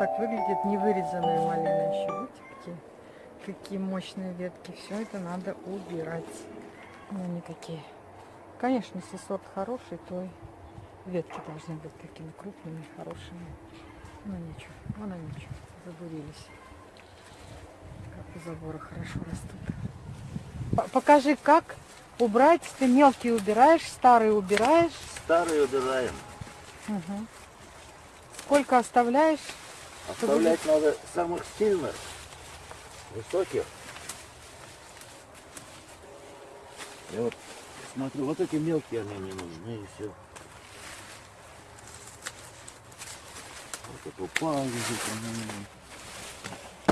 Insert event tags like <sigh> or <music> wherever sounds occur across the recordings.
так выглядит невырезанная малина еще. Видите, какие, какие мощные ветки. Все это надо убирать. Ну, никакие. Конечно, если сорт хороший, то и ветки должны быть такими крупными, хорошими. Ну ничего, вон они ничего, забурились. Как у забора хорошо растут. Покажи, как убрать. Ты мелкие убираешь, старые убираешь. Старые убираем. Мгм. Сколько оставляешь? Оставлять надо самых сильных, высоких. Я вот смотрю, вот эти мелкие они не нужны и все. Вот это упал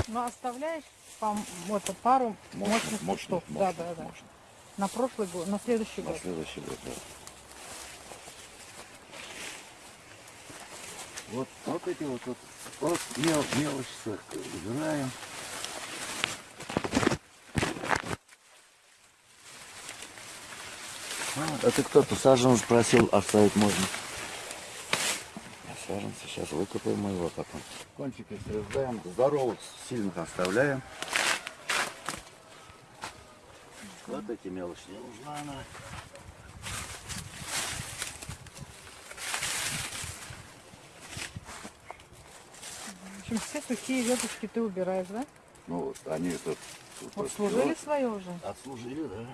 ну, оставляешь по, вот, пару мощных мощных, кустов. Да, мощных, да, да. мощных. На прошлый год, на следующий На год. следующий год, да. Вот, вот эти вот, вот, вот мел, мелочь всё убираем. А, это кто-то саженец просил оставить можно. Саженцы сейчас выкопаем его потом. Кончики срезаем, здоровых сильных оставляем. Вот эти мелочи не нужна она. Общем, все сухие веточки ты убираешь, да? Ну, вот они тут, тут Вот свое уже. Отслужили, да.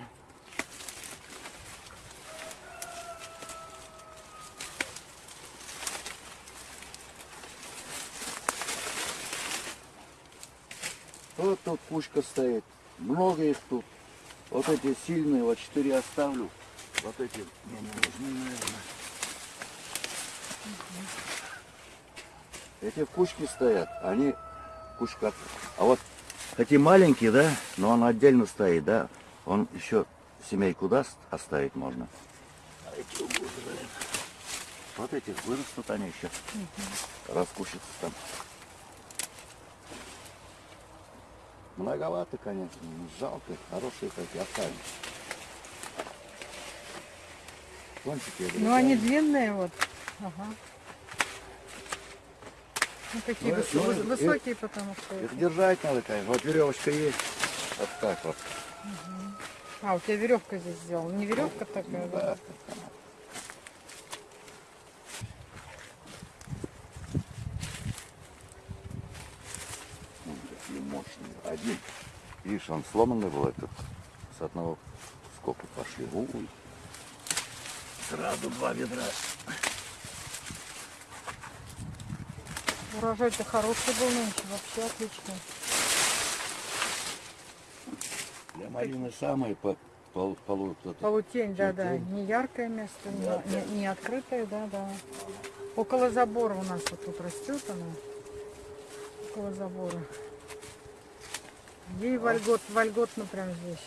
Вот тут кучка стоит. Много их тут. Вот эти сильные, вот четыре оставлю. Вот эти мне не нужны, наверное. Эти в кучке стоят, они кучка. А вот эти маленькие, да, но он отдельно стоит, да, он еще семейку даст, оставить можно. А эти. Вот эти вырастут они еще, раскушаются там. Многовато, конечно, но жалко, хорошие такие оставим. Кончики Ну, они длинные вот. Ага. Ну, такие Ну, выс- ну, высокие, потому что... Их держать надо, конечно. Вот веревочка есть. Вот так вот. А, у тебя веревка здесь сделана. Не веревка такая, да? Да. Какие мощные. Один. Видишь, он сломанный был этот. С одного сколько пошли. Ой. Сразу два ведра. Урожай-то хороший был нынче, вообще отличный. Для малины самые по, по, полу- это. Полутень, да, да. Не яркое место, не, не- не открытое, да, да. Около забора у нас вот тут растет она. Около забора. Ей вольгот, вольготно прям здесь.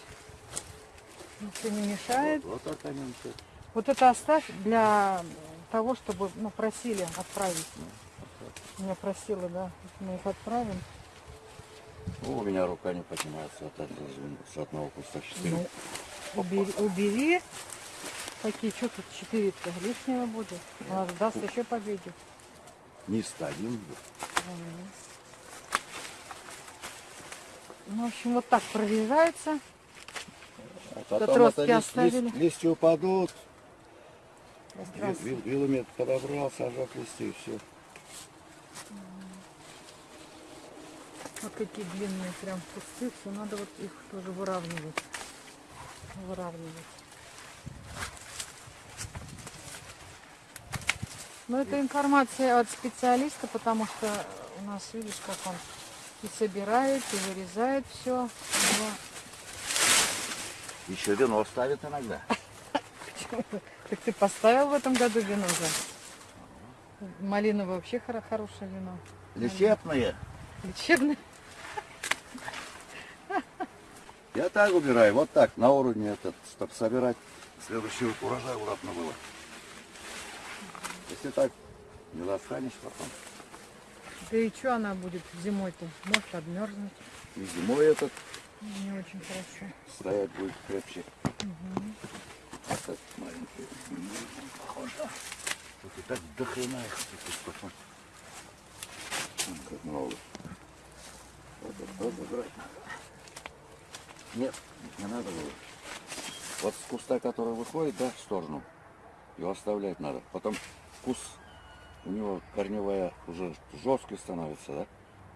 Ничего не мешает. Вот, вот все. Вот это оставь для того, чтобы, ну, просили отправить. Меня просила, да, мы их отправим. Ну, у меня рука не поднимается от этого, с одного куста четыре. Ну, убери, убери. Какие, что тут четыре-то лишнего будет? У нас даст еще победе. Не стоим. Ну, в общем, вот так прорезается. А потом это лист- лист- листья упадут. Вил- Вилами подобрал, сажал листья и все. Вот какие длинные прям кусты. Все надо вот их тоже выравнивать. Выравнивать. Но это информация от специалиста, потому что у нас, видишь, как он и собирает, и вырезает все. Еще вино ставит иногда. <laughs> Так ты поставил в этом году вино же? Малина вообще хоро- хорошее вино. Лечебные. Лечебное. Я так убираю, вот так, на уровне этот, чтобы собирать следующий урожай удобно было. Если так, не достанешь потом. Да и что она будет зимой-то? Может обмерзнуть. И зимой этот Не очень хорошо. стоять будет крепче. Этот маленький. Похоже. Тут и так до хрена их тут потом. Как много. Вот тоже брать надо. Нет, не надо было. Вот с куста, который выходит, да, в сторону, его оставлять надо. Потом вкус у него корневая уже жесткий становится, да?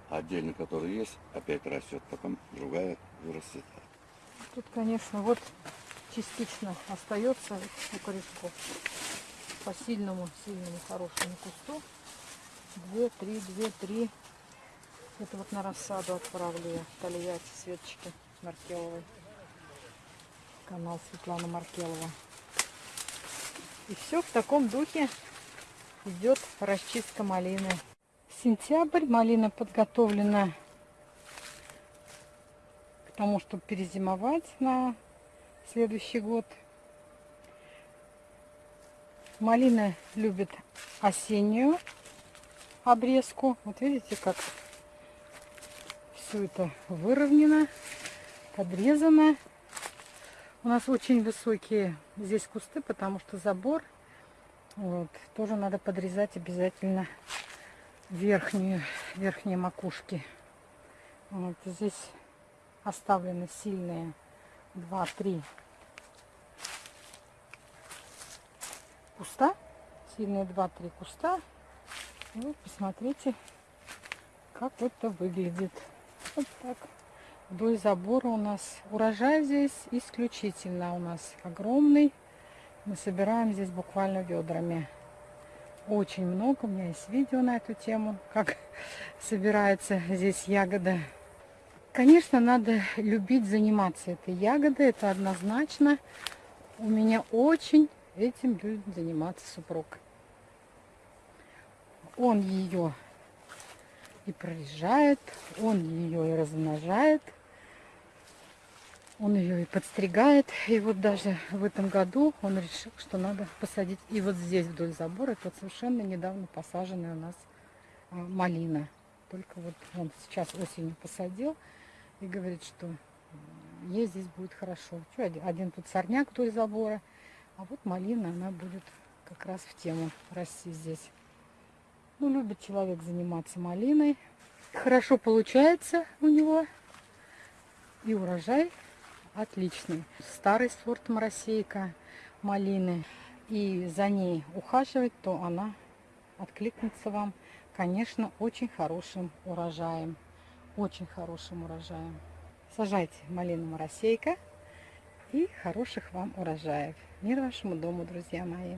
А отдельно, который есть, опять растет, потом другая вырастет. Тут, конечно, вот частично остается у корешков. По сильному, сильному, хорошему кусту. Две, три, две, три. Это вот на рассаду отправлю я Тольятти Светочки Маркеловой. Канал Светлана Маркелова. И все в таком духе идет расчистка малины. Сентябрь. Малина подготовлена к тому, чтобы перезимовать на следующий год. Малина любит осеннюю обрезку. Вот видите, как все это выровнено, подрезано. У нас очень высокие здесь кусты, потому что забор. Вот, тоже надо подрезать обязательно верхнюю, верхние макушки. Вот здесь оставлены сильные 2-3 куста. Сильные 2-3 куста. Вот посмотрите, как это выглядит. Вот так. Вдоль забора у нас урожай здесь исключительно у нас огромный. Мы собираем здесь буквально ведрами очень много. У меня есть видео на эту тему, как <laughs> собирается здесь ягода. Конечно, надо любить заниматься этой ягодой, это однозначно. У меня очень этим любит заниматься супруг. Он ее и прорежает, он ее и размножает. Он ее и подстригает. И вот даже в этом году он решил, что надо посадить и вот здесь вдоль забора. Это вот совершенно недавно посаженная у нас а, малина. Только вот он сейчас осенью посадил и говорит, что ей здесь будет хорошо. Что, один тут сорняк вдоль забора, а вот малина, она будет как раз в тему расти здесь. Ну, любит человек заниматься малиной. Хорошо получается у него. И урожай отличный. Старый сорт моросейка малины. И за ней ухаживать, то она откликнется вам, конечно, очень хорошим урожаем. Очень хорошим урожаем. Сажайте малину моросейка и хороших вам урожаев. Мир вашему дому, друзья мои.